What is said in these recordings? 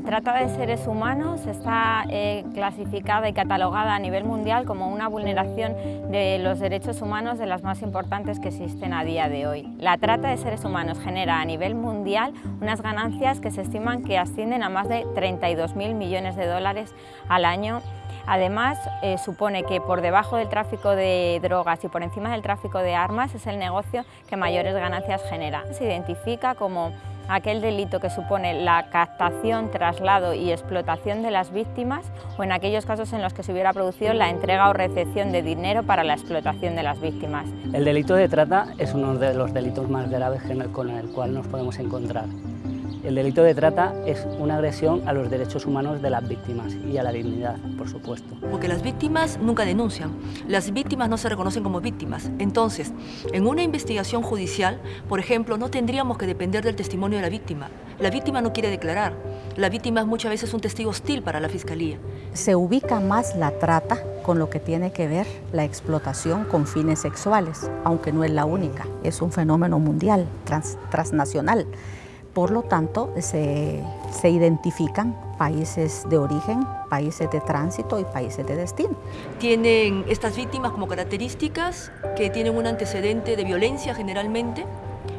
trata de seres humanos está eh, clasificada y catalogada a nivel mundial como una vulneración de los derechos humanos de las más importantes que existen a día de hoy. La trata de seres humanos genera a nivel mundial unas ganancias que se estiman que ascienden a más de 32.000 millones de dólares al año Además, eh, supone que por debajo del tráfico de drogas y por encima del tráfico de armas es el negocio que mayores ganancias genera. Se identifica como aquel delito que supone la captación, traslado y explotación de las víctimas o en aquellos casos en los que se hubiera producido la entrega o recepción de dinero para la explotación de las víctimas. El delito de trata es uno de los delitos más graves con el cual nos podemos encontrar. El delito de trata es una agresión a los derechos humanos de las víctimas y a la dignidad, por supuesto. Porque las víctimas nunca denuncian, las víctimas no se reconocen como víctimas. Entonces, en una investigación judicial, por ejemplo, no tendríamos que depender del testimonio de la víctima. La víctima no quiere declarar, la víctima es muchas veces un testigo hostil para la fiscalía. Se ubica más la trata con lo que tiene que ver la explotación con fines sexuales, aunque no es la única, es un fenómeno mundial, transnacional. Por lo tanto, se, identifican países de origen, países de tránsito y países de destino. Tienen estas víctimas como características que tienen un antecedente de violencia generalmente,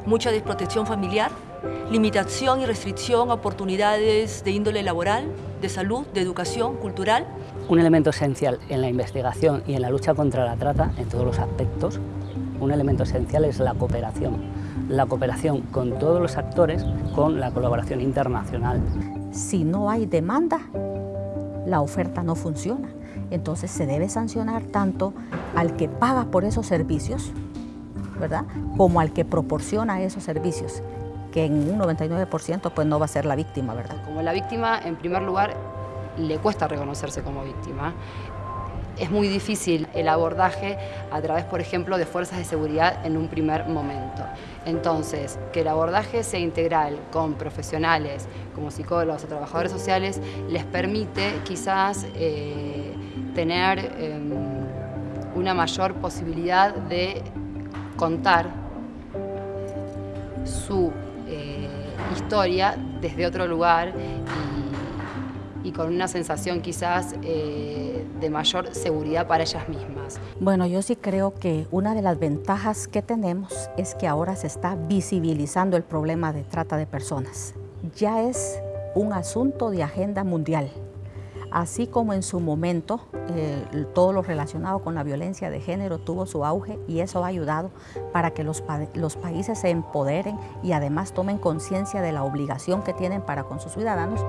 mucha desprotección familiar, limitación y restricción a oportunidades de índole laboral, de salud, de educación, cultural. Un elemento esencial en la investigación y en la lucha contra la trata, en todos los aspectos, un elemento esencial es la cooperación la cooperación con todos los actores, con la colaboración internacional. Si no hay demanda, la oferta no funciona. Entonces se debe sancionar tanto al que paga por esos servicios, ¿verdad? Como al que proporciona esos servicios, que en un 99% pues no va a ser la víctima, ¿verdad? Como la víctima, en primer lugar, le cuesta reconocerse como víctima es muy difícil el abordaje a través, por ejemplo, de fuerzas de seguridad en un primer momento. Entonces, que el abordaje sea integral con profesionales como psicólogos o trabajadores sociales les permite quizás eh, tener em, una mayor posibilidad de contar su eh, historia desde otro lugar y, con una sensación quizás eh, de mayor seguridad para ellas mismas. Bueno, yo sí creo que una de las ventajas que tenemos es que ahora se está visibilizando el problema de trata de personas. Ya es un asunto de agenda mundial. Así como en su momento eh, todo lo relacionado con la violencia de género tuvo su auge y eso ha ayudado para que los, los países se empoderen y además tomen conciencia de la obligación que tienen para con sus ciudadanos.